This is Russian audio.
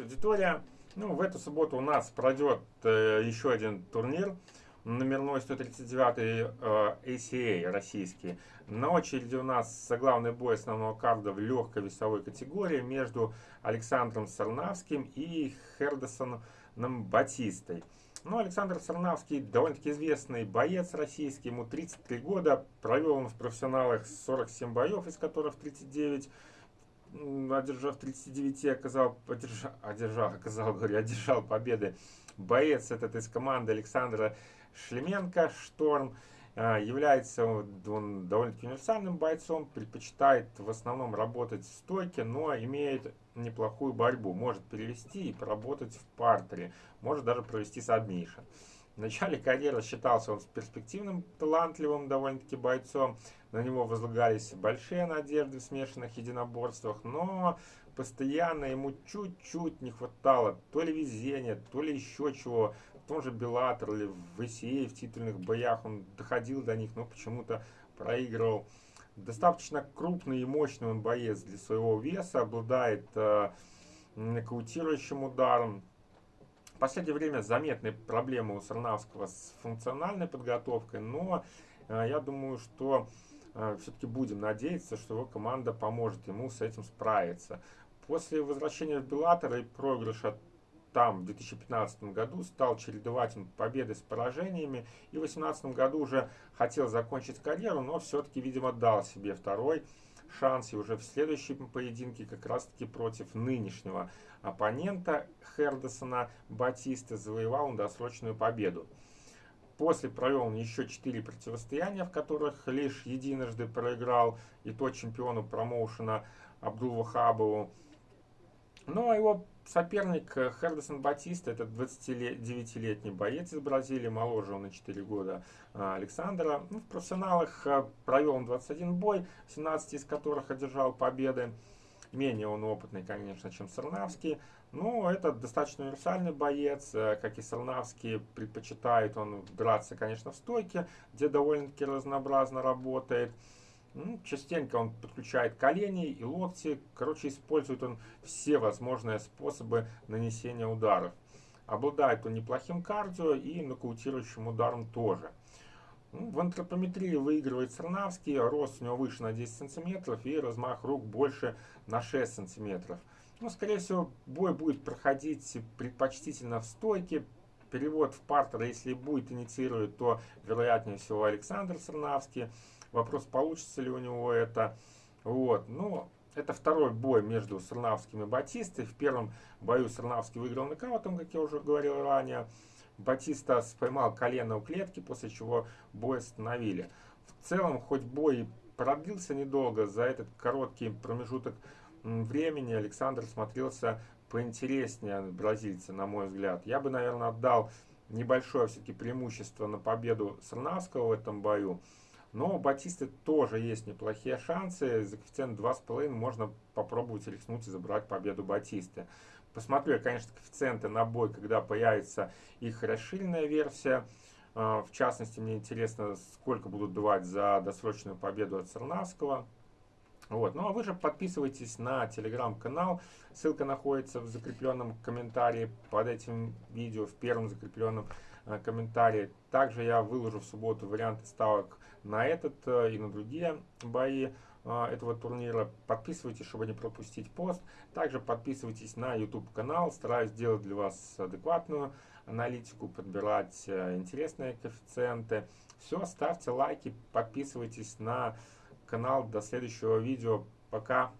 Аудитория. Ну, в эту субботу у нас пройдет э, еще один турнир, номерной 139 э, ACA российский. На очереди у нас главный бой основного карда в легкой весовой категории между Александром Сарнавским и Хердесоном Батистой. Ну, Александр Сарнавский довольно-таки известный боец российский, ему 33 года, провел он в профессионалах 47 боев, из которых 39 одержав 39, оказал, одержал, одержал, оказал, говорю, одержал победы боец этот из команды Александра Шлеменко, Шторм. А, является он довольно-таки универсальным бойцом, предпочитает в основном работать в стойке, но имеет неплохую борьбу. Может перевести и поработать в партере, может даже провести сабмишн. В начале карьеры считался он перспективным, талантливым довольно-таки бойцом. На него возлагались большие надежды в смешанных единоборствах, но постоянно ему чуть-чуть не хватало то ли везения, то ли еще чего. В том же Беллатор или в ИСИ, в титульных боях он доходил до них, но почему-то проигрывал. Достаточно крупный и мощный он боец для своего веса, обладает э, нокаутирующим ударом, в последнее время заметны проблемы у Сарнавского с функциональной подготовкой, но э, я думаю, что э, все-таки будем надеяться, что его команда поможет ему с этим справиться. После возвращения в Беллатор и проигрыша там в 2015 году стал чередовать победы с поражениями и в 2018 году уже хотел закончить карьеру, но все-таки, видимо, дал себе второй шанс и уже в следующем поединке как раз таки против нынешнего оппонента Хердесона Батиста завоевал он досрочную победу. После провел он еще четыре противостояния, в которых лишь единожды проиграл и то чемпиону промоушена Абдул Вахабову. Ну а его соперник э, Хердесон Батиста, это 29-летний боец из Бразилии, моложе он на 4 года э, Александра. Ну, в профессионалах э, провел он 21 бой, 17 из которых одержал победы. Менее он опытный, конечно, чем Сарнавский. Но это достаточно универсальный боец, как и Сарнавский. Предпочитает он драться, конечно, в стойке, где довольно-таки разнообразно работает. Ну, частенько он подключает колени и локти. Короче, использует он все возможные способы нанесения ударов. Обладает он неплохим кардио и нокаутирующим ударом тоже. Ну, в антропометрии выигрывает Сарнавский. Рост у него выше на 10 сантиметров и размах рук больше на 6 сантиметров. Ну, скорее всего, бой будет проходить предпочтительно в стойке. Перевод в партер, если будет инициировать, то вероятнее всего Александр Сарнавский. Вопрос, получится ли у него это. Вот. Ну, это второй бой между Сарнавским и Батистой. В первом бою Сарнавский выиграл нокаутом, как я уже говорил ранее. Батиста поймал колено у клетки, после чего бой остановили. В целом, хоть бой продлился недолго, за этот короткий промежуток времени Александр смотрелся поинтереснее бразильца, на мой взгляд. Я бы, наверное, отдал небольшое все-таки преимущество на победу Сарнавского в этом бою. Но у Батисты тоже есть неплохие шансы. За коэффициент 2,5 можно попробовать рискнуть и забрать победу Батисты. Посмотрю конечно, коэффициенты на бой, когда появится их расширенная версия. А, в частности, мне интересно, сколько будут давать за досрочную победу от Сарнавского. Вот. Ну а вы же подписывайтесь на телеграм-канал. Ссылка находится в закрепленном комментарии под этим видео, в первом закрепленном Э, комментарии. Также я выложу в субботу варианты ставок на этот э, и на другие бои э, этого турнира. Подписывайтесь, чтобы не пропустить пост. Также подписывайтесь на YouTube канал. Стараюсь сделать для вас адекватную аналитику, подбирать интересные коэффициенты. Все, ставьте лайки, подписывайтесь на канал. До следующего видео. Пока.